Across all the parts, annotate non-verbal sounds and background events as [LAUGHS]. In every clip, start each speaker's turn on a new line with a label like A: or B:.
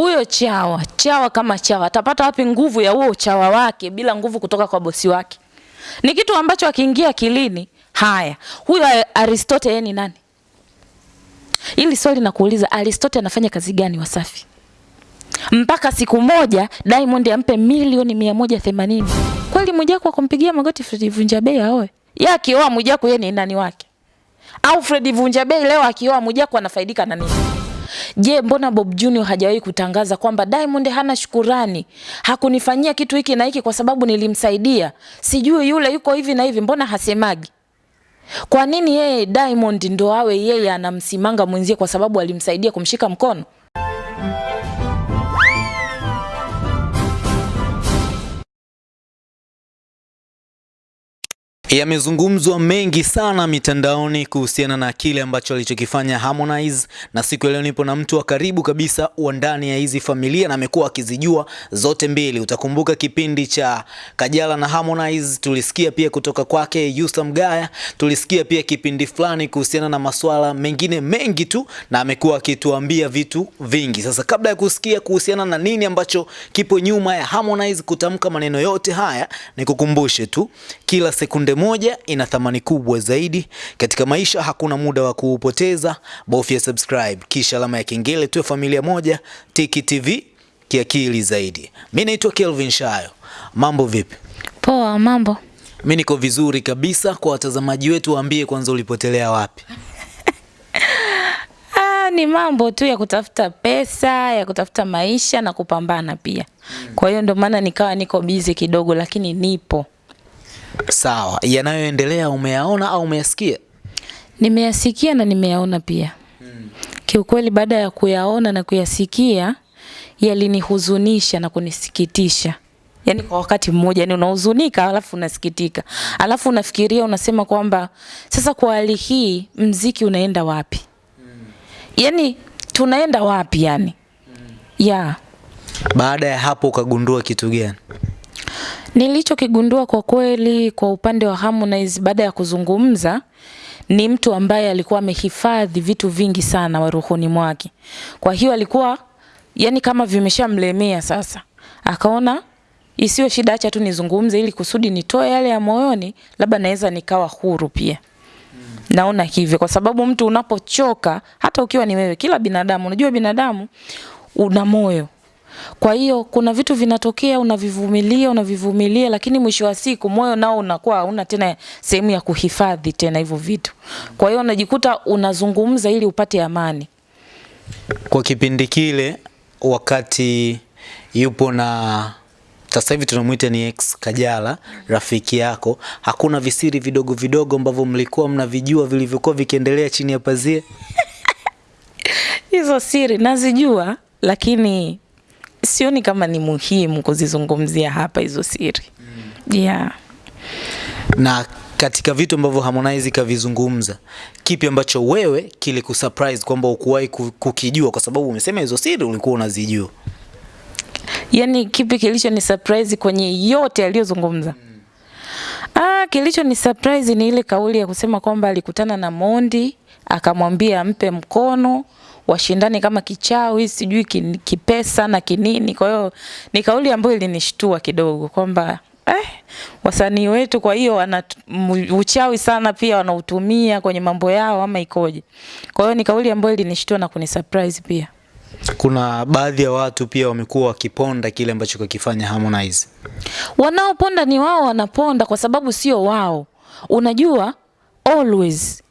A: huyo chawa chawa kama chawa atapata wapi nguvu ya huo uchawa wake bila nguvu kutoka kwa bosi wake? Ni kitu ambacho akiingia kilini Haya, huyo Aristote yeye ni nani? Hili swali nakuuliza, Aristote anafanya kazi gani Wasafi? Mpaka siku moja Diamond ampe milioni mia moja themanini. Kweli Mwijaku akumpigia magoti Fred Vunjabei aoe? Yeye akioa Mwijaku yeye ni nani wake? Au Fred Vunjabei leo akioa Mwijaku anafaidika na nini? Je, mbona Bob Junior hajawahi kutangaza kwamba Diamond hana shukurani, hakunifanyia kitu hiki na hiki kwa sababu nilimsaidia, sijui yule yuko hivi na hivi, mbona hasemagi? Kwa nini yeye Diamond ndo awe yeye anamsimanga mwenzie kwa sababu alimsaidia kumshika mkono?
B: Yamezungumzwa mengi sana mitandaoni kuhusiana na kile ambacho alichokifanya Harmonize, na siku ya leo nipo na mtu wa karibu kabisa wa ndani ya hizi familia na amekuwa akizijua zote mbili. Utakumbuka kipindi cha Kajala na Harmonize, tulisikia pia kutoka kwake Yusa Mgaya, tulisikia pia kipindi fulani kuhusiana na masuala mengine mengi tu, na amekuwa akituambia vitu vingi. Sasa kabla ya kusikia kuhusiana na nini ambacho kipo nyuma ya Harmonize kutamka maneno yote haya, nikukumbushe tu kila sekunde moja ina thamani kubwa zaidi katika maisha. Hakuna muda wa kuupoteza, bofya subscribe kisha alama ya kengele, tuwe familia moja. Tiki TV kiakili zaidi. Mi naitwa Kelvin Shayo. Mambo vipi?
A: Poa, mambo.
B: Mi niko vizuri kabisa. Kwa watazamaji wetu, waambie kwanza ulipotelea wapi? [LAUGHS]
A: Ah, ni mambo tu ya kutafuta pesa, ya kutafuta maisha na kupambana pia. Kwa hiyo ndio maana nikawa niko busy kidogo, lakini nipo.
B: Sawa, yanayoendelea umeyaona au umeyasikia?
A: Nimeyasikia na nimeyaona pia. Hmm. Kiukweli baada ya kuyaona na kuyasikia yalinihuzunisha na kunisikitisha. Yaani kwa wakati mmoja, yani unahuzunika alafu unasikitika. Alafu unafikiria unasema kwamba sasa kwa hali hii mziki unaenda wapi? Hmm. Yaani tunaenda wapi yani? Hmm. Yeah.
B: Baada ya hapo ukagundua kitu gani?
A: Nilichokigundua kwa kweli kwa upande wa Harmonize baada ya kuzungumza ni mtu ambaye alikuwa amehifadhi vitu vingi sana wa rohoni mwake. Kwa hiyo alikuwa yani kama vimeshamlemea sasa. Akaona isiwe shida, acha tu nizungumze ili kusudi nitoe yale ya moyoni, labda naweza nikawa huru pia. Naona hivyo kwa sababu mtu unapochoka, hata ukiwa ni wewe, kila binadamu, unajua binadamu una moyo. Kwa hiyo kuna vitu vinatokea, unavivumilia, unavivumilia, lakini mwisho wa siku moyo nao unakuwa hauna tena sehemu ya kuhifadhi tena hivyo vitu. Kwa hiyo unajikuta unazungumza ili upate amani.
B: Kwa kipindi kile, wakati yupo na sasa hivi tunamwita ni ex Kajala, rafiki yako, hakuna visiri vidogo vidogo ambavyo mlikuwa mnavijua vilivyokuwa vikiendelea chini ya pazia? [LAUGHS]
A: Hizo siri nazijua, lakini sioni kama ni muhimu kuzizungumzia hapa hizo siri. mm. Yeah.
B: Na katika vitu ambavyo Harmonize kavizungumza, kipi ambacho wewe kilikusurprise kwamba ukuwahi kukijua, kwa sababu umesema hizo siri ulikuwa unazijua?
A: Yaani kipi kilicho ni surprise kwenye yote aliyozungumza? Ah, kilicho ni surprise ni ile kauli ya kusema kwamba alikutana na Mondi akamwambia ampe mkono washindane kama kichawi sijui kipesa na kinini. Kwa hiyo ni kauli ambayo ilinishtua kidogo kwamba eh, wasanii wetu kwa hiyo wana uchawi sana pia wanautumia kwenye mambo yao ama ikoje. Kwa hiyo ni kauli ambayo ilinishtua na kunisurprise pia.
B: Kuna baadhi ya watu pia wamekuwa wakiponda kile ambacho kakifanya Harmonize.
A: Wanaoponda ni wao wanaponda kwa sababu sio wao. Unajua always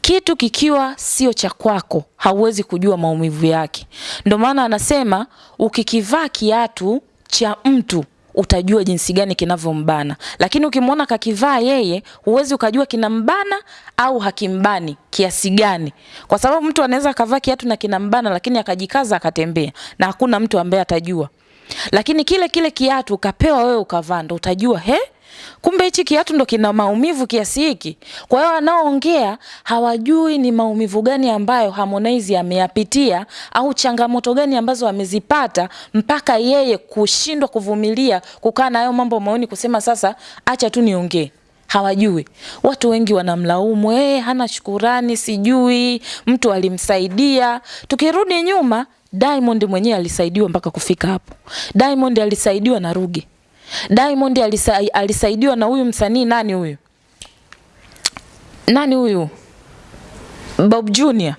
A: kitu kikiwa sio cha kwako hauwezi kujua maumivu yake. Ndio maana anasema ukikivaa kiatu cha mtu utajua jinsi gani kinavyombana, lakini ukimwona kakivaa yeye huwezi ukajua kinambana au hakimbani kiasi gani, kwa sababu mtu anaweza akavaa kiatu na kinambana, lakini akajikaza akatembea, na hakuna mtu ambaye atajua. Lakini kile kile kiatu ukapewa wewe ukavaa, ndo utajua he, kumbe hichi kiatu ndo kina maumivu kiasi hiki. Kwa hiyo wanaoongea hawajui ni maumivu gani ambayo Harmonize ameyapitia au changamoto gani ambazo amezipata mpaka yeye kushindwa kuvumilia kukaa na hayo mambo maoni, kusema sasa acha tu niongee hawajui. Watu wengi wanamlaumu eh, hana shukurani, sijui mtu alimsaidia. Tukirudi nyuma, Diamond mwenyewe alisaidiwa mpaka kufika hapo. Diamond alisaidiwa na Ruge. Diamond alisa, alisaidiwa na huyu msanii nani huyu? Nani huyu? Bob Junior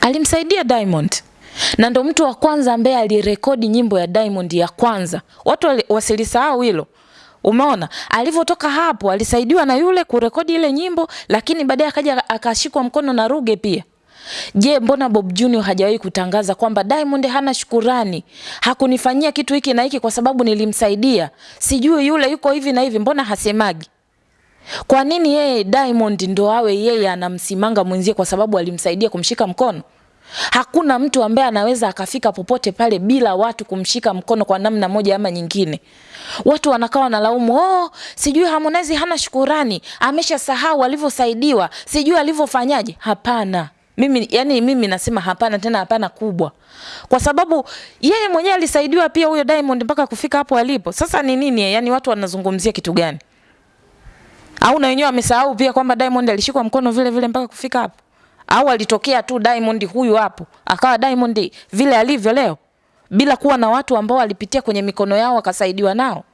A: alimsaidia Diamond na ndo mtu wa kwanza ambaye alirekodi nyimbo ya Diamond ya kwanza. Watu wasilisahau hilo. Umeona, alivyotoka hapo alisaidiwa na yule kurekodi ile nyimbo, lakini baadaye akaja akashikwa mkono na Ruge pia. Je, mbona Bob Junior hajawahi kutangaza kwamba Diamond hana shukurani, hakunifanyia kitu hiki na hiki kwa sababu nilimsaidia, sijui yule yuko hivi na hivi, mbona hasemagi? Kwa nini yeye Diamond ndo awe yeye anamsimanga mwenzie kwa sababu alimsaidia kumshika mkono? Hakuna mtu ambaye anaweza akafika popote pale bila watu kumshika mkono kwa namna moja ama nyingine. Watu wanakaa wanalaumu, oh, sijui Harmonize hana shukurani, ameshasahau alivyosaidiwa, sijui alivyofanyaje. Hapana. Mimi yani mimi nasema hapana tena hapana kubwa. Kwa sababu yeye mwenyewe alisaidiwa pia huyo Diamond mpaka kufika hapo alipo. Sasa ni nini? Yani watu wanazungumzia kitu gani? Au na wenyewe wamesahau pia kwamba Diamond alishikwa mkono vile vile mpaka kufika hapo? Au alitokea tu Diamond huyu hapo, akawa Diamond vile alivyo leo bila kuwa na watu ambao walipitia kwenye mikono yao wakasaidiwa nao?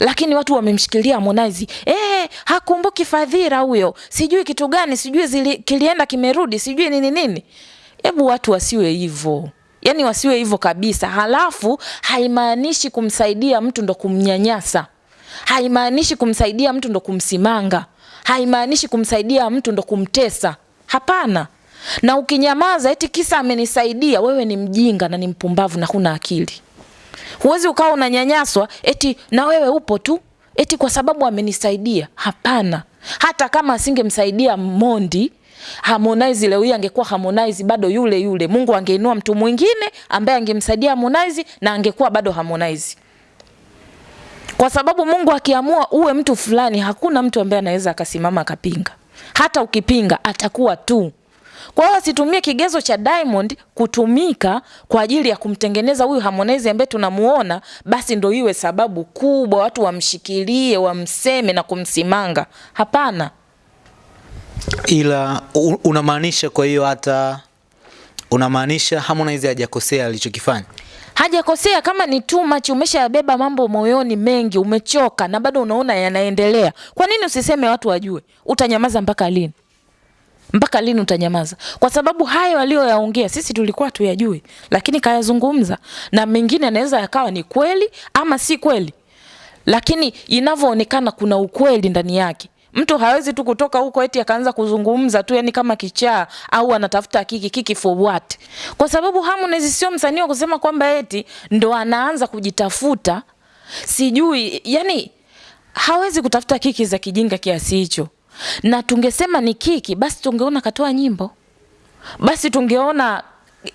A: Lakini watu wamemshikilia Harmonize. Eh, hakumbuki fadhila huyo. Sijui kitu gani, sijui zili, kilienda kimerudi, sijui nini nini. Hebu watu wasiwe hivyo. Yaani wasiwe hivyo kabisa. Halafu haimaanishi kumsaidia mtu ndo kumnyanyasa. Haimaanishi kumsaidia mtu ndo kumsimanga. Haimaanishi kumsaidia mtu ndo kumtesa. Hapana. Na ukinyamaza eti kisa amenisaidia, wewe ni mjinga na ni mpumbavu na huna akili. Huwezi ukawa unanyanyaswa eti na wewe upo tu eti kwa sababu amenisaidia. Hapana. Hata kama asingemsaidia Mondi, Harmonize leo hii angekuwa Harmonize bado yule yule. Mungu angeinua mtu mwingine ambaye angemsaidia Harmonize na angekuwa bado Harmonize. Kwa sababu Mungu akiamua uwe mtu fulani, hakuna mtu ambaye anaweza akasimama akapinga. Hata ukipinga atakuwa tu. Kwa hiyo asitumie kigezo cha Diamond kutumika kwa ajili ya kumtengeneza huyu Harmonize ambaye tunamuona, basi ndo iwe sababu kubwa watu wamshikilie, wamseme na kumsimanga. Hapana.
B: Ila unamaanisha, kwa hiyo hata unamaanisha Harmonize hajakosea alichokifanya?
A: Hajakosea kama ni too much, umeshayabeba mambo moyoni mengi, umechoka na bado unaona yanaendelea. Kwa nini usiseme watu wajue? Utanyamaza mpaka lini? Mpaka lini utanyamaza? Kwa sababu hayo aliyoyaongea sisi tulikuwa tuyajui, lakini kayazungumza, na mengine yanaweza yakawa ni kweli ama si kweli, lakini inavyoonekana kuna ukweli ndani yake. Mtu hawezi tu kutoka huko eti akaanza kuzungumza tu, yani kama kichaa au anatafuta kiki kiki for what? Kwa sababu Harmonize sio msanii wa kusema kwamba eti ndo anaanza kujitafuta, sijui yani hawezi kutafuta kiki za kijinga kiasi hicho. Na tungesema ni kiki, basi tungeona katoa nyimbo, basi tungeona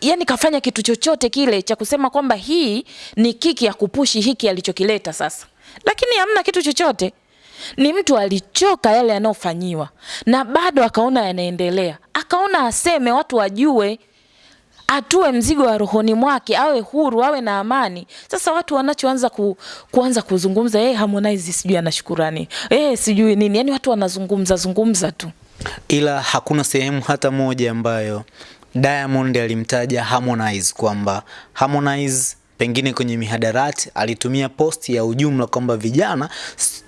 A: yani kafanya kitu chochote kile cha kusema kwamba hii ni kiki ya kupushi hiki alichokileta sasa, lakini hamna kitu chochote. Ni mtu alichoka yale yanayofanyiwa. Na bado akaona yanaendelea, akaona aseme, watu wajue, atue mzigo wa rohoni mwake, awe huru, awe na amani. Sasa watu wanachoanza ku, kuanza kuzungumza eh, Harmonize sijui ana shukurani eh, sijui nini, yani watu wanazungumza zungumza tu.
B: Ila hakuna sehemu hata moja ambayo Diamond alimtaja Harmonize kwamba Harmonize pengine kwenye mihadarati alitumia posti ya ujumla kwamba vijana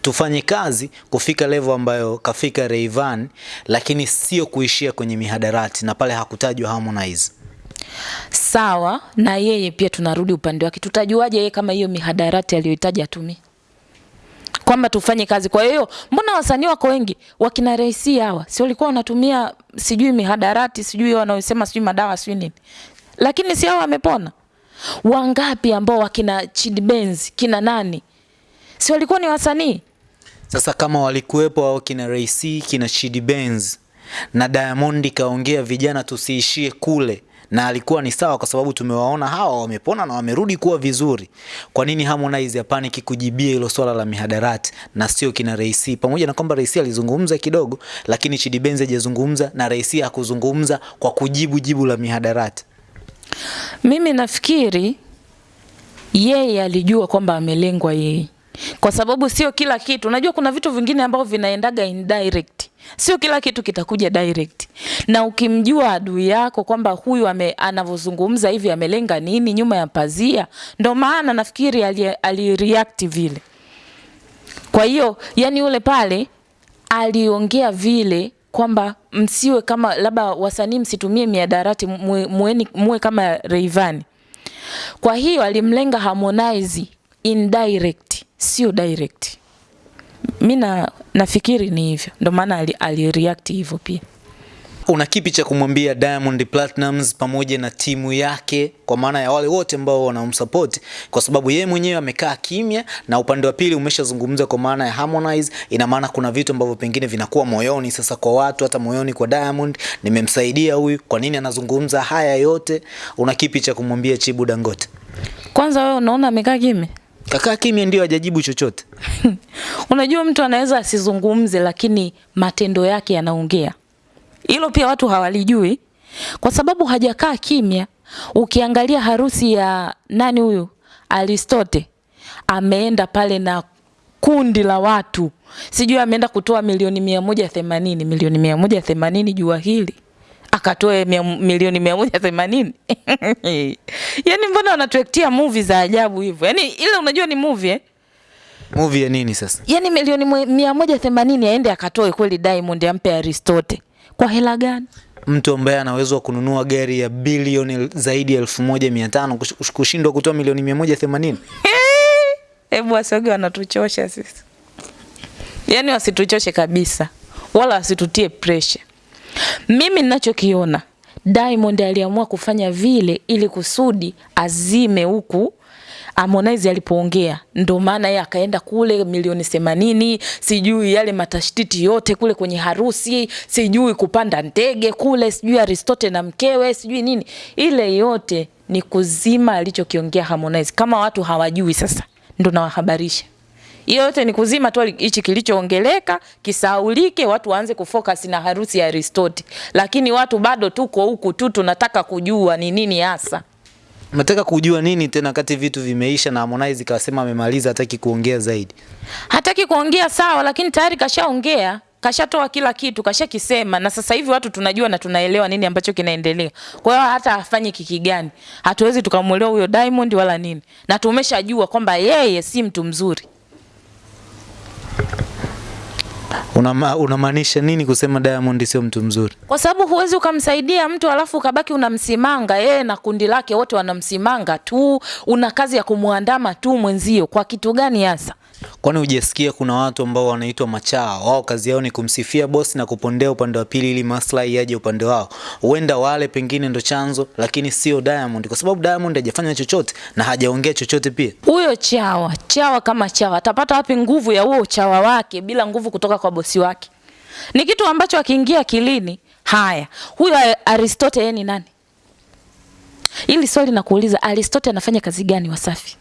B: tufanye kazi kufika level ambayo kafika Rayvanny, lakini sio kuishia kwenye mihadarati, na pale hakutajwa Harmonize.
A: Sawa na yeye pia, tunarudi upande wake, tutajuaje yeye kama hiyo mihadarati aliyohitaji atumie? Kwamba tufanye kazi. Kwa hiyo mbona wasanii wako wengi? Wakina Raisi hawa. Si walikuwa wanatumia sijui mihadarati sijui wanaosema sijui madawa sijui nini, lakini si hao wamepona? Wangapi ambao wakina Chidi Benz kina nani? Si walikuwa ni wasanii?
B: Sasa kama walikuwepo hao kina Raisi kina Chidi Benz na Diamond kaongea vijana tusiishie kule, na alikuwa ni sawa, kwa sababu tumewaona hawa wamepona na wamerudi kuwa vizuri. Kwa nini Harmonize hapaniki kujibia hilo swala la mihadarati na sio kina Rais? Pamoja na kwamba Rais alizungumza kidogo, lakini Chidi Benz hajazungumza na Rais hakuzungumza kwa kujibu jibu la mihadarati.
A: Mimi nafikiri yeye alijua kwamba amelengwa yeye, kwa sababu sio kila kitu. Unajua kuna vitu vingine ambavyo vinaendaga indirect, Sio kila kitu kitakuja direct, na ukimjua adui yako kwamba huyu anavyozungumza hivi amelenga nini nyuma ya pazia, ndo maana nafikiri alireact ali vile. Kwa hiyo yani yule pale aliongea vile kwamba msiwe kama labda wasanii msitumie miadarati mueni, muwe kama Rayvanny. Kwa hiyo alimlenga Harmonize indirect, sio direct. Mi na nafikiri ni hivyo, ndo maana ali, ali hivyo pia.
B: Una kipi cha kumwambia Diamond Platnumz pamoja na timu yake, kwa maana ya wale wote ambao wanamsupport, kwa sababu yeye mwenyewe amekaa kimya na upande wa pili umeshazungumza kwa maana ya Harmonize. Ina maana kuna vitu ambavyo pengine vinakuwa moyoni sasa kwa watu, hata moyoni kwa Diamond, nimemsaidia huyu, kwa nini anazungumza haya yote? Una kipi cha kumwambia Chibu Dangote?
A: Kwanza wewe unaona amekaa kimya?
B: Kakaa kimya ndio hajajibu chochote. [LAUGHS]
A: Unajua mtu anaweza asizungumze, lakini matendo yake yanaongea. Hilo pia watu hawalijui, kwa sababu hajakaa kimya. Ukiangalia harusi ya nani huyu Aristote, ameenda pale na kundi la watu, sijui ameenda kutoa milioni mia moja themanini milioni mia moja themanini jua hili akatoe mia, milioni mia moja themanini [LAUGHS] yani mbona wanatuektia movie za ajabu hivyo? Yani ile unajua ni movie eh?
B: Movie ya nini sasa?
A: yani milioni mia moja themanini aende akatoe kweli Diamond ampe Aristote kwa hela gani?
B: Mtu ambaye anaweza wa kununua gari ya bilioni zaidi ya elfu moja mia tano kushindwa kutoa milioni mia moja themanini [LAUGHS]
A: Hebu wasoge wanatuchosha sisi, yani wasituchoshe kabisa, wala wasitutie pressure. Mimi ninachokiona Diamond aliamua kufanya vile ili kusudi azime huku Harmonize alipoongea, ndo maana yeye akaenda kule milioni themanini, sijui yale matashtiti yote kule kwenye harusi, sijui kupanda ndege kule, sijui Aristote na mkewe, sijui nini, ile yote ni kuzima alichokiongea Harmonize. Kama watu hawajui, sasa. Ndo nawahabarisha hiyo yote ni kuzima tu hichi kilichoongeleka kisaulike, watu waanze kufocus na harusi ya Aristote, lakini watu bado tuko huku tu tunataka kujua ni nini hasa.
B: Nataka kujua nini tena kati vitu vimeisha na Harmonize kasema amemaliza, hataki kuongea zaidi.
A: Hataki kuongea sawa, lakini tayari kashaongea, kashatoa kila kitu, kashakisema, na sasa hivi watu tunajua na tunaelewa nini ambacho kinaendelea. Kwa hiyo hata afanye kiki gani, hatuwezi tukamwelewa huyo Diamond wala nini, na tumeshajua kwamba yeye si mtu mzuri.
B: Unama- Unamaanisha nini kusema Diamond sio mtu mzuri?
A: kwa sababu huwezi ukamsaidia mtu alafu ukabaki unamsimanga yeye na kundi lake wote wanamsimanga tu, una kazi ya kumwandama tu mwenzio. Kwa kitu gani hasa?
B: Kwani hujasikia kuna watu ambao wanaitwa machaa, wao kazi yao ni kumsifia bosi na kupondea upande wa pili ili maslahi yaje upande wao. Huenda wale pengine ndo chanzo, lakini sio Diamond, kwa sababu Diamond hajafanya chochote na hajaongea chochote pia.
A: Huyo chawa chawa kama chawa atapata wapi nguvu ya huo chawa wake bila nguvu kutoka kwa bosi wake? Ni kitu ambacho akiingia kilini. Haya, huyo Aristote yeye ni nani? Ili swali nakuuliza, Aristote anafanya kazi gani Wasafi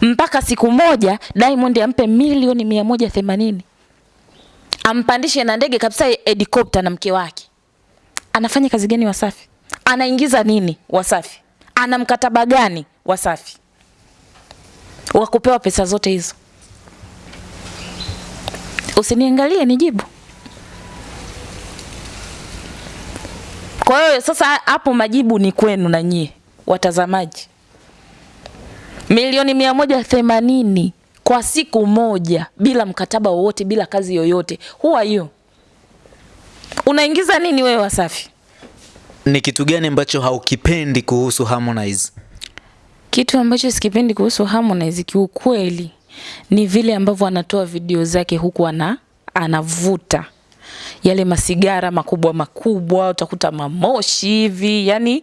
A: mpaka siku moja Diamond ampe milioni mia moja themanini ampandishe na ndege kabisa helikopta na mke wake? Anafanya kazi gani Wasafi? Anaingiza nini Wasafi? Ana mkataba gani Wasafi wa kupewa pesa zote hizo? Usiniangalie nijibu. Kwa hiyo sasa hapo majibu ni kwenu na nyie watazamaji. Milioni mia moja themanini kwa siku moja bila mkataba wowote, bila kazi yoyote. huwa hiyo you? Unaingiza nini wewe Wasafi?
B: Ni kitu gani ambacho haukipendi kuhusu Harmonize?
A: Kitu ambacho sikipendi kuhusu Harmonize kiukweli ni vile ambavyo anatoa video zake huku ana anavuta yale masigara makubwa makubwa, utakuta mamoshi hivi, yani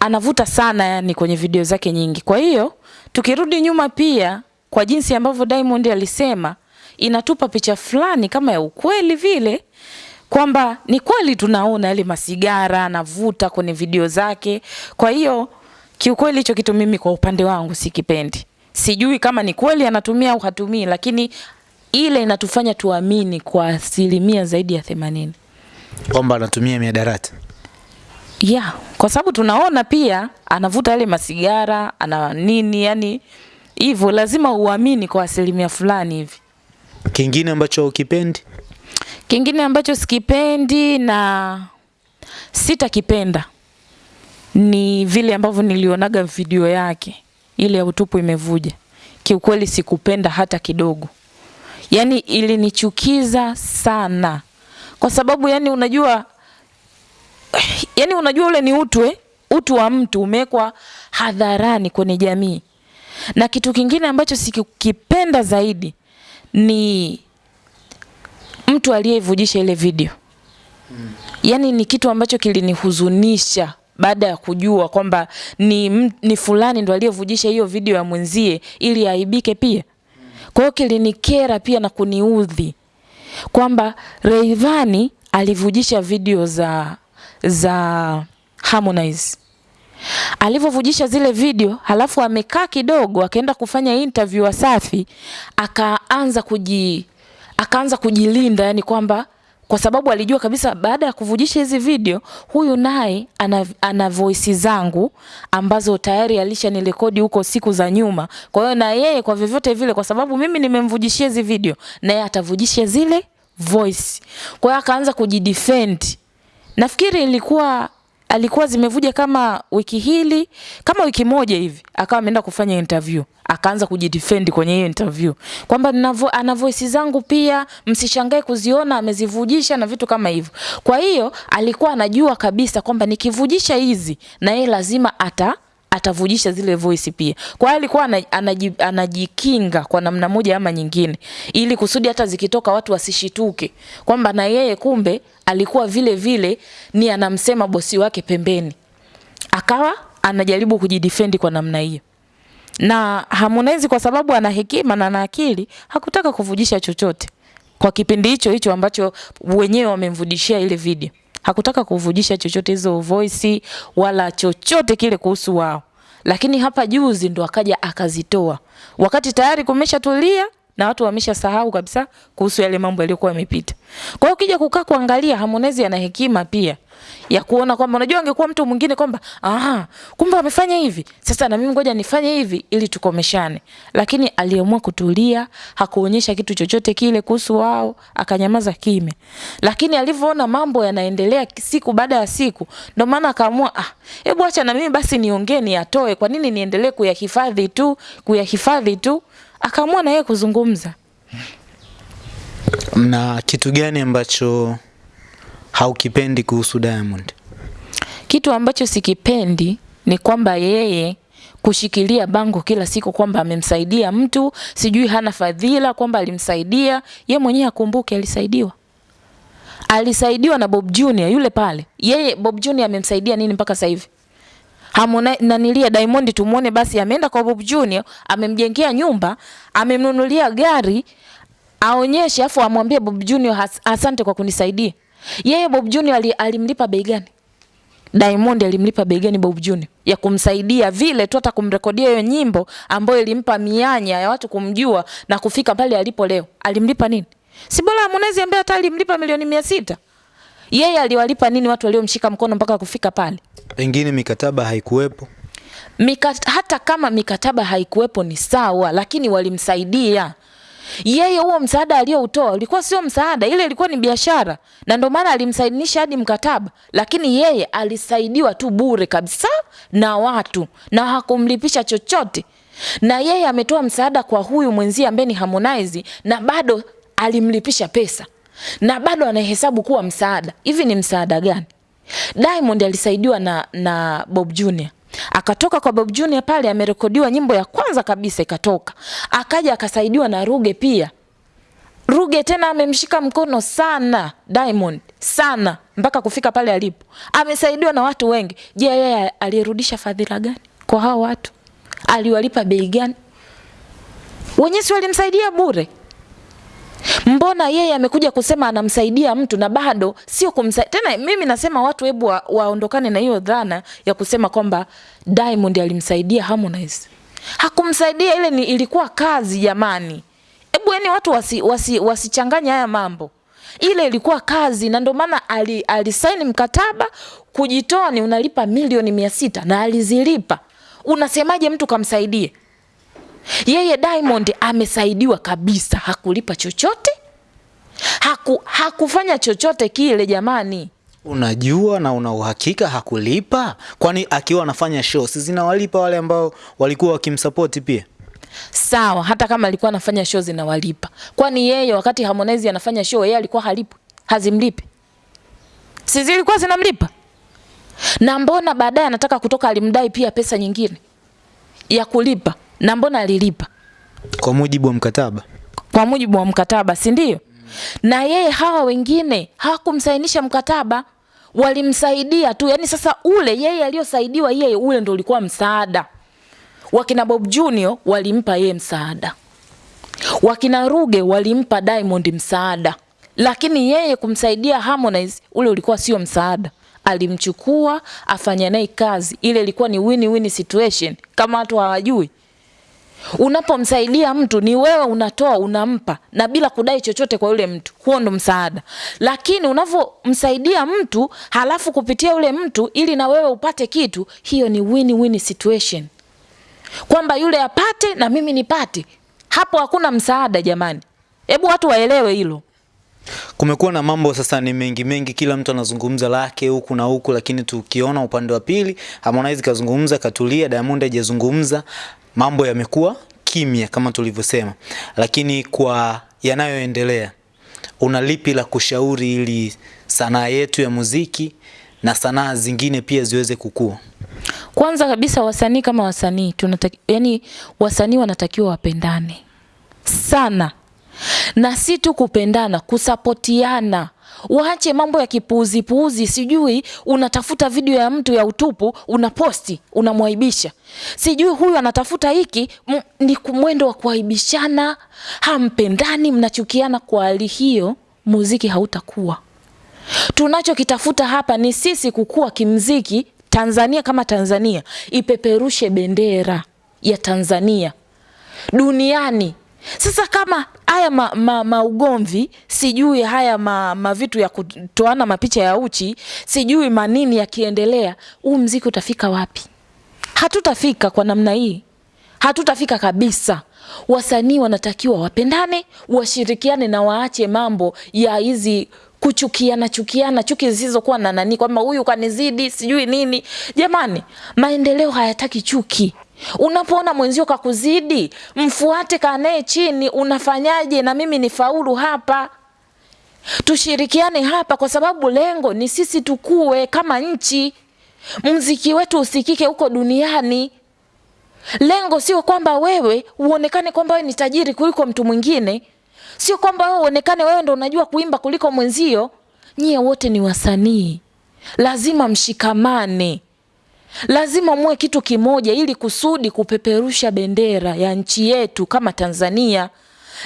A: anavuta sana yani kwenye video zake nyingi. Kwa hiyo tukirudi nyuma pia kwa jinsi ambavyo Diamond alisema, inatupa picha fulani kama ya ukweli vile kwamba ni kweli tunaona yale masigara anavuta kwenye video zake. Kwa hiyo kiukweli hicho kitu mimi kwa upande wangu sikipendi. Sijui kama ni kweli anatumia au hatumii, lakini ile inatufanya tuamini kwa asilimia zaidi ya themanini.
B: Kwamba anatumia miadarati.
A: Yeah, kwa sababu tunaona pia anavuta yale masigara, ana nini, yani hivyo lazima uamini kwa asilimia fulani hivi.
B: Kingine ambacho ukipendi?
A: Kingine ambacho sikipendi na sitakipenda ni vile ambavyo nilionaga video yake ile ya utupu imevuja. Kiukweli sikupenda hata kidogo, yani ilinichukiza sana, kwa sababu yani unajua, [SIGHS] yani unajua ule ni utu eh? utu wa mtu umewekwa hadharani kwenye jamii. Na kitu kingine ambacho sikipenda zaidi ni mtu aliyevujisha ile video yani Yaani ni kitu ambacho kilinihuzunisha baada ya kujua kwamba ni, ni fulani ndo aliyevujisha hiyo video ya mwenzie ili aibike pia. Kwa hiyo kilinikera pia na kuniudhi kwamba Rayvanny alivujisha video za za Harmonize. Alivyovujisha zile video, halafu amekaa kidogo, akaenda kufanya interview Wasafi, akaanza kuji akaanza kujilinda, yani kwamba kwa sababu alijua kabisa baada ya kuvujisha hizi video huyu naye ana, ana voice zangu ambazo tayari alishanirekodi huko siku za nyuma. Kwa hiyo na yeye kwa vyovyote vile, kwa sababu mimi nimemvujishia hizi video, naye atavujisha zile voice. Kwa hiyo akaanza kujidefend. Nafikiri ilikuwa alikuwa zimevuja kama wiki hili kama wiki moja hivi, akawa ameenda kufanya interview, akaanza kujidefend kwenye hiyo interview kwamba ana voice zangu pia, msishangae kuziona amezivujisha na vitu kama hivyo. Kwa hiyo alikuwa anajua kabisa kwamba nikivujisha hizi na yeye lazima ata atavujisha zile voice pia. Kwa hiyo alikuwa anajikinga kwa namna moja ama nyingine, ili kusudi hata zikitoka watu wasishituke kwamba na yeye kumbe alikuwa vile vile ni anamsema bosi wake pembeni, akawa anajaribu kujidefend kwa namna hiyo. Na Harmonize kwa sababu ana hekima na ana akili, hakutaka kuvujisha chochote kwa kipindi hicho hicho ambacho wenyewe wamemvudishia ile video hakutaka kuvujisha chochote hizo voice wala chochote kile kuhusu wao, lakini hapa juzi ndo akaja akazitoa. Wakati tayari kumeshatulia na watu wameshasahau kabisa kuhusu yale mambo yaliyokuwa yamepita. Kwa hiyo ukija kukaa kuangalia, Harmonize ana hekima pia ya kuona kwamba unajua, angekuwa mtu mwingine kwamba aha, kumbe amefanya hivi, sasa na mimi ngoja nifanye hivi ili tukomeshane, lakini aliamua kutulia, hakuonyesha kitu chochote kile kuhusu wao, akanyamaza kimya. Lakini alivyoona mambo yanaendelea siku baada ya siku, ndio maana akaamua ah, hebu acha na mimi basi niongee, niatoe. Kwa nini niendelee kuyahifadhi tu kuyahifadhi tu? Akaamua na yeye kuzungumza.
B: Na kitu gani ambacho haukipendi kuhusu Diamond?
A: Kitu ambacho sikipendi ni kwamba yeye kushikilia bango kila siku kwamba amemsaidia mtu, sijui hana fadhila, kwamba alimsaidia ye mwenyewe. Akumbuke alisaidiwa, alisaidiwa na Bob Junior yule pale. Yeye Bob Junior amemsaidia nini mpaka sasa hivi? Hamuna nanilia Diamond tumuone basi, ameenda kwa Bob Junior, amemjengea nyumba, amemnunulia gari, aonyeshe afu amwambie Bob Junior asante kwa kunisaidia. Yeye Bob Junior alimlipa bei gani? Diamond alimlipa bei gani Bob Junior ya kumsaidia vile tu hata kumrekodia hiyo nyimbo ambayo ilimpa mianya ya watu kumjua na kufika pale alipo leo. Alimlipa nini? Si bora Harmonize ambaye hata alimlipa milioni mia sita. Yeye aliwalipa nini watu waliomshika mkono mpaka kufika pale?
B: Pengine mikataba haikuwepo.
A: Mikat, hata kama mikataba haikuwepo ni sawa, lakini walimsaidia yeye. Huo msaada aliyoutoa ulikuwa sio msaada, ile ilikuwa ni biashara, na ndio maana alimsaidinisha hadi mkataba, lakini yeye alisaidiwa tu bure kabisa na watu na hakumlipisha chochote. Na yeye ametoa msaada kwa huyu mwenzie ambaye ni Harmonize, na bado alimlipisha pesa na bado anahesabu kuwa msaada. Hivi ni msaada gani? Diamond alisaidiwa na, na Bob Junior akatoka kwa Bob Junior pale, amerekodiwa nyimbo ya kwanza kabisa ikatoka, akaja akasaidiwa na Ruge pia. Ruge tena amemshika mkono sana Diamond sana mpaka kufika pale alipo. Amesaidiwa na watu wengi. Je, yeye alirudisha fadhila gani kwa hao watu? Aliwalipa bei gani? Wenyewe si walimsaidia bure? Mbona yeye amekuja kusema anamsaidia mtu na bado sio kumsaidia tena? Mimi nasema watu hebu wa, waondokane na hiyo dhana ya kusema kwamba Diamond alimsaidia Harmonize. Hakumsaidia, ile ni ilikuwa kazi jamani. Hebu yani watu wasichanganya wasi, wasi haya mambo. Ile ilikuwa kazi na ndio maana alisaini ali mkataba kujitoa, ni unalipa milioni mia sita na alizilipa. Unasemaje mtu kamsaidie? Yeye Diamond amesaidiwa kabisa, hakulipa chochote. Haku, hakufanya chochote kile jamani.
B: Unajua na una uhakika hakulipa? Kwani akiwa anafanya show si zinawalipa wale ambao walikuwa wakimsapoti pia?
A: Sawa, hata kama alikuwa anafanya show zinawalipa, kwani yeye wakati Harmonize anafanya show yeye alikuwa halipi, hazimlipi? Si zilikuwa zinamlipa? Na mbona baadaye anataka kutoka, alimdai pia pesa nyingine ya kulipa, na mbona alilipa
B: Kwa mujibu wa mkataba.
A: kwa mujibu wa mkataba, si ndio? Na yeye hawa wengine hawakumsainisha mkataba, walimsaidia tu. Yani sasa ule yeye aliyosaidiwa yeye, ule ndo ulikuwa msaada. Wakina Bob Junior walimpa yeye msaada, wakina Ruge walimpa Diamond msaada, lakini yeye kumsaidia Harmonize ule ulikuwa sio msaada. Alimchukua afanya naye kazi, ile ilikuwa ni win-win situation, kama watu hawajui Unapomsaidia mtu ni wewe unatoa unampa, na bila kudai chochote kwa yule mtu, huo ndo msaada. Lakini unavyomsaidia mtu halafu kupitia yule mtu ili na wewe upate kitu, hiyo ni win-win situation, kwamba yule apate na mimi nipate. Hapo hakuna msaada jamani, hebu watu waelewe hilo.
B: Kumekuwa na mambo sasa ni mengi mengi, kila mtu anazungumza lake huku na huku, lakini tukiona upande wa pili, Harmonize kazungumza katulia, Diamond hajazungumza, mambo yamekuwa kimya kama tulivyosema. Lakini kwa yanayoendelea, una lipi la kushauri ili sanaa yetu ya muziki na sanaa zingine pia ziweze kukua?
A: Kwanza kabisa wasanii kama wasanii tunataka, yani wasanii wanatakiwa wapendane sana, na si tu kupendana, kusapotiana. Waache mambo ya kipuuzi puuzi, sijui unatafuta video ya mtu ya utupu unaposti, unamwaibisha, sijui huyu anatafuta hiki ni mwendo wa kuaibishana, hampendani, mnachukiana. Kwa hali hiyo muziki hautakuwa. Tunachokitafuta hapa ni sisi kukua kimziki. Tanzania kama Tanzania ipeperushe bendera ya Tanzania duniani. Sasa kama haya ma, ma, maugomvi sijui haya ma, ma vitu ya kutoana mapicha ya uchi sijui manini yakiendelea, huu mziki utafika wapi? Hatutafika kwa namna hii, hatutafika kabisa. Wasanii wanatakiwa wapendane, washirikiane na waache mambo ya hizi kuchukiana chukiana, chuki zisizokuwa na nani, kwamba huyu kanizidi sijui nini. Jamani, maendeleo hayataki chuki. Unapoona mwenzio kakuzidi, mfuate, kanae chini, unafanyaje na mimi ni faulu hapa? Tushirikiane hapa, kwa sababu lengo ni sisi tukue kama nchi, mziki wetu usikike huko duniani. Lengo sio kwamba wewe uonekane kwamba wewe ni tajiri kuliko mtu mwingine, sio kwamba wewe uonekane wewe ndo unajua kuimba kuliko mwenzio. Nyie wote ni wasanii, lazima mshikamane, lazima muwe kitu kimoja, ili kusudi kupeperusha bendera ya nchi yetu kama Tanzania.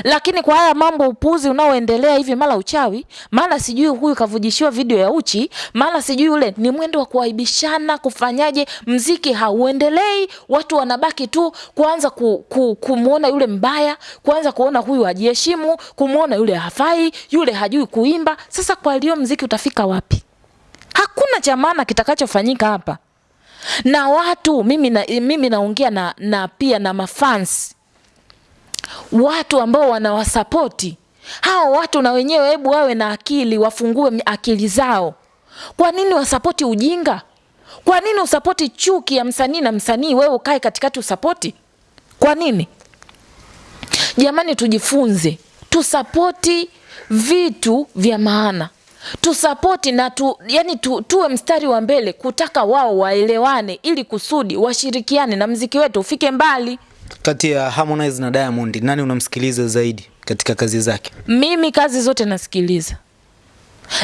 A: Lakini kwa haya mambo upuzi unaoendelea hivi, mara uchawi, mara sijui huyu kavujishiwa video ya uchi, mara sijui ule, ni mwendo wa kuaibishana. Kufanyaje? Mziki hauendelei, watu wanabaki tu kuanza ku, ku, kumwona yule mbaya, kuanza kuona huyu hajiheshimu, kumwona yule hafai, yule hajui kuimba. Sasa kwa leo mziki utafika wapi? Hakuna cha maana kitakachofanyika hapa na watu. Mimi na, mimi naongea na, na pia na mafans watu ambao wanawasapoti hao watu, na wenyewe hebu wawe na akili, wafungue akili zao. Kwa nini wasapoti ujinga? Kwa nini usapoti chuki ya msanii na msanii, wewe ukae katikati usapoti? Kwa nini? Jamani, tujifunze, tusapoti vitu vya maana, tusapoti na tu, yani tu, tuwe mstari wa mbele kutaka wao waelewane, ili kusudi washirikiane na mziki wetu ufike mbali.
B: Kati ya Harmonize na Diamond, nani unamsikiliza zaidi katika kazi zake?
A: Mimi kazi zote nasikiliza,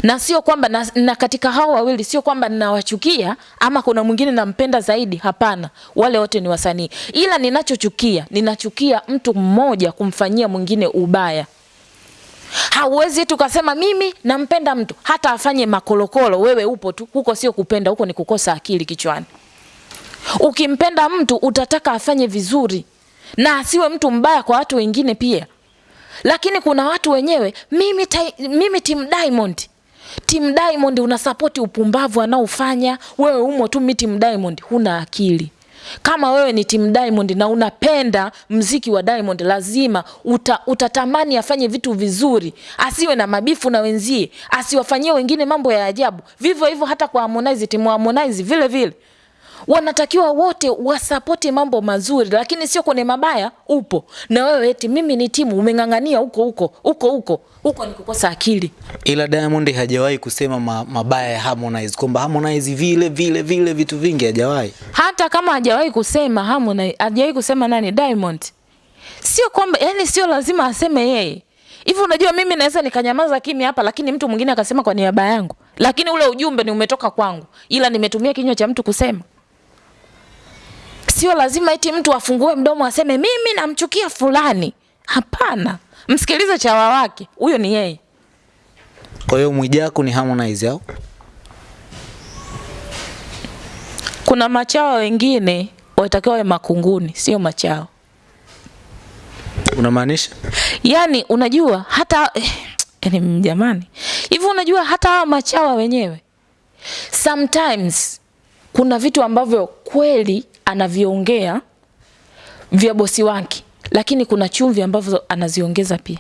A: na sio kwamba na, na katika hao wawili sio kwamba ninawachukia ama kuna mwingine nampenda zaidi. Hapana, wale wote ni wasanii, ila ninachochukia, ninachukia mtu mmoja kumfanyia mwingine ubaya. Hauwezi tukasema mimi nampenda mtu hata afanye makolokolo, wewe upo tu huko, sio kupenda huko, ni kukosa akili kichwani. Ukimpenda mtu utataka afanye vizuri na asiwe mtu mbaya kwa watu wengine pia. Lakini kuna watu wenyewe, mimi, ta, mimi team Diamond, team Diamond unasapoti upumbavu anaofanya wewe, umo tu mimi team Diamond, huna akili. Kama wewe ni timu Diamond na unapenda mziki wa Diamond, lazima uta, utatamani afanye vitu vizuri, asiwe na mabifu na wenzie, asiwafanyie wengine mambo ya ajabu. Vivyo hivyo hata kwa Harmonize, timu Harmonize vile vile wanatakiwa wote wasapoti mambo mazuri, lakini sio kwenye mabaya. Upo na wewe eti mimi ni timu, umeng'ang'ania huko huko huko huko huko, ni kukosa akili.
B: Ila Diamond hajawahi kusema ma, mabaya ya Harmonize kwamba Harmonize vile vile vile vitu vingi hajawahi.
A: hata kama hajawahi kusema Harmonize, hajawahi kusema nani Diamond, sio kwamba yani, sio lazima aseme yeye hivi. Unajua, mimi naweza nikanyamaza kimya hapa, lakini mtu mwingine akasema kwa niaba yangu, lakini ule ujumbe ni umetoka kwangu, ila nimetumia kinywa cha mtu kusema. Sio lazima eti mtu afungue mdomo aseme mimi namchukia fulani. Hapana, msikilize chawa wake, huyo ni yeye.
B: Kwa hiyo Mwijaku ni Harmonize au?
A: Kuna machawa wengine watakiwa wawe makunguni, sio machawa.
B: Unamaanisha?
A: Yaani unajua hata eh, yani jamani, hivi unajua hata hawa machawa wenyewe sometimes kuna vitu ambavyo kweli anaviongea vya bosi wake, lakini kuna chumvi ambavyo anaziongeza pia.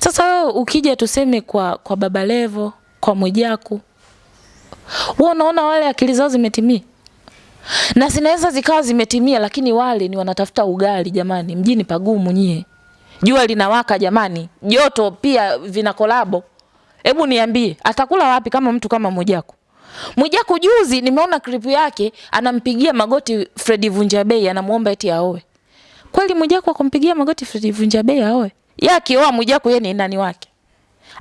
A: Sasa wewe ukija tuseme kwa kwa Baba Levo, kwa Mwijaku, wewe unaona wale akili zao zimetimia na zinaweza zikawa zimetimia, lakini wale ni wanatafuta ugali jamani, mjini pagumu nyie, jua linawaka jamani, joto pia vina kolabo. Hebu niambie atakula wapi kama mtu kama Mwijaku? Mwijaku juzi nimeona clip yake anampigia magoti Fredi Vunjabei, anamuomba eti aoe. Kweli Mwijaku akampigia magoti Fredi Vunjabei aoe? Yeye akioa Mwijaku yeye ni nani wake?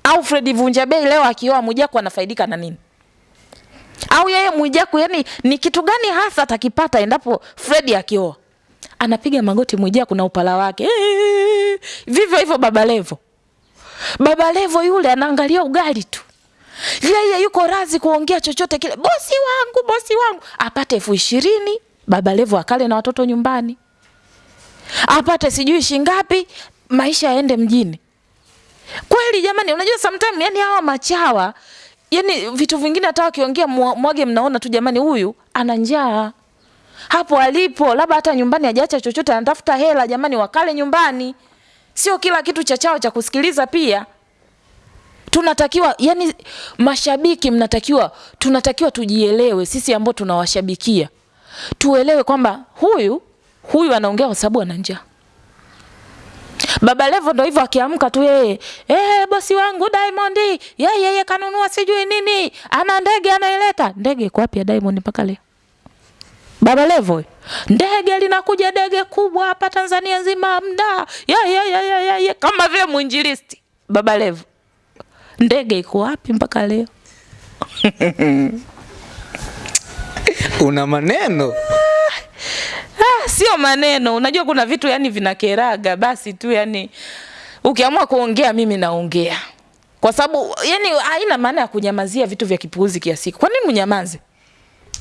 A: Au Fredi Vunjabei leo akioa Mwijaku anafaidika na nini? Au yeye Mwijaku yani ni kitu gani hasa atakipata endapo Fredi akioa? Anapiga magoti Mwijaku na upala wake. Eee, Vivyo hivyo Baba Levo. Baba Levo yule anaangalia ugali tu. Yeye yuko razi kuongea chochote kile. Bosi wangu, bosi wangu apate elfu ishirini Baba Levo akale na watoto nyumbani, apate sijui shingapi, maisha yaende mjini. Kweli jamani, unajua sometimes, yani hawa machawa yani vitu vingine hata wakiongea mwage, mnaona tu jamani, huyu ana njaa hapo alipo, labda hata nyumbani hajaacha chochote, anatafuta hela jamani, wakale nyumbani. Sio kila kitu cha chao cha kusikiliza pia tunatakiwa yani, mashabiki mnatakiwa, tunatakiwa tujielewe sisi ambao tunawashabikia, tuelewe kwamba huyu huyu anaongea kwa sababu ana njaa. Baba Levo ndo hivyo akiamka tu yeye, eh, bosi wangu Diamond, yeye yeye kanunua sijui nini, ana ndege anaileta. Ndege iko wapi ya Diamond mpaka leo? Baba Levo, ndege linakuja, ndege kubwa hapa Tanzania nzima mda, yeye yeye yeye ye, ye, ye, kama vile mwinjilisti. Baba Levo, ndege iko wapi mpaka leo? [LAUGHS]
B: Una maneno
A: Ah, sio maneno. Unajua kuna vitu yani vinakeraga, basi tu yani ukiamua kuongea, mimi naongea kwa sababu yani haina maana ya kunyamazia vitu vya kipuuzi kiasi. Kwa nini mnyamaze?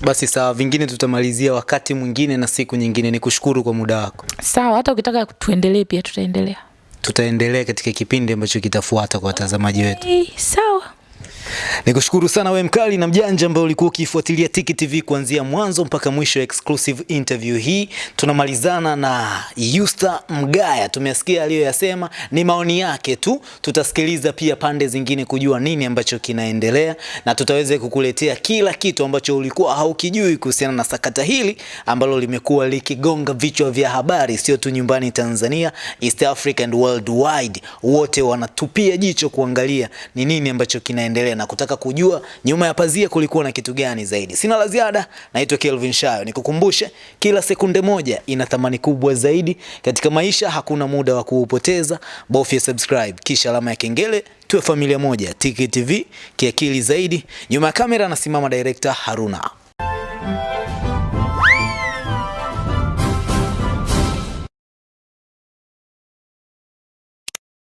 B: basi, sawa, vingine tutamalizia wakati mwingine na siku nyingine. Ni kushukuru kwa muda wako,
A: Sawa, hata ukitaka tuendelee pia tutaendelea.
B: Tutaendelea katika kipindi ambacho kitafuata kwa watazamaji wetu.
A: Sawa.
B: Nikushukuru sana we mkali na mjanja ambaye ulikuwa ukifuatilia Tiki TV kuanzia mwanzo mpaka mwisho exclusive interview hii. Tunamalizana na Yusta Mgaya, tumesikia aliyoyasema, ni maoni yake tu. Tutasikiliza pia pande zingine kujua nini ambacho kinaendelea, na tutaweza kukuletea kila kitu ambacho ulikuwa haukijui kuhusiana na sakata hili ambalo limekuwa likigonga vichwa vya habari, sio tu nyumbani Tanzania, East Africa and worldwide. Wote wanatupia jicho kuangalia ni nini ambacho kinaendelea na kutaka kujua nyuma ya pazia kulikuwa na kitu gani zaidi. Sina la ziada, naitwa Kelvin Shayo. Nikukumbushe, kila sekunde moja ina thamani kubwa zaidi katika maisha. Hakuna muda wa kuupoteza, bofya subscribe kisha alama ya kengele, tuwe familia moja. Tiki TV kiakili zaidi. Nyuma ya kamera anasimama director Haruna.